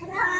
Hi.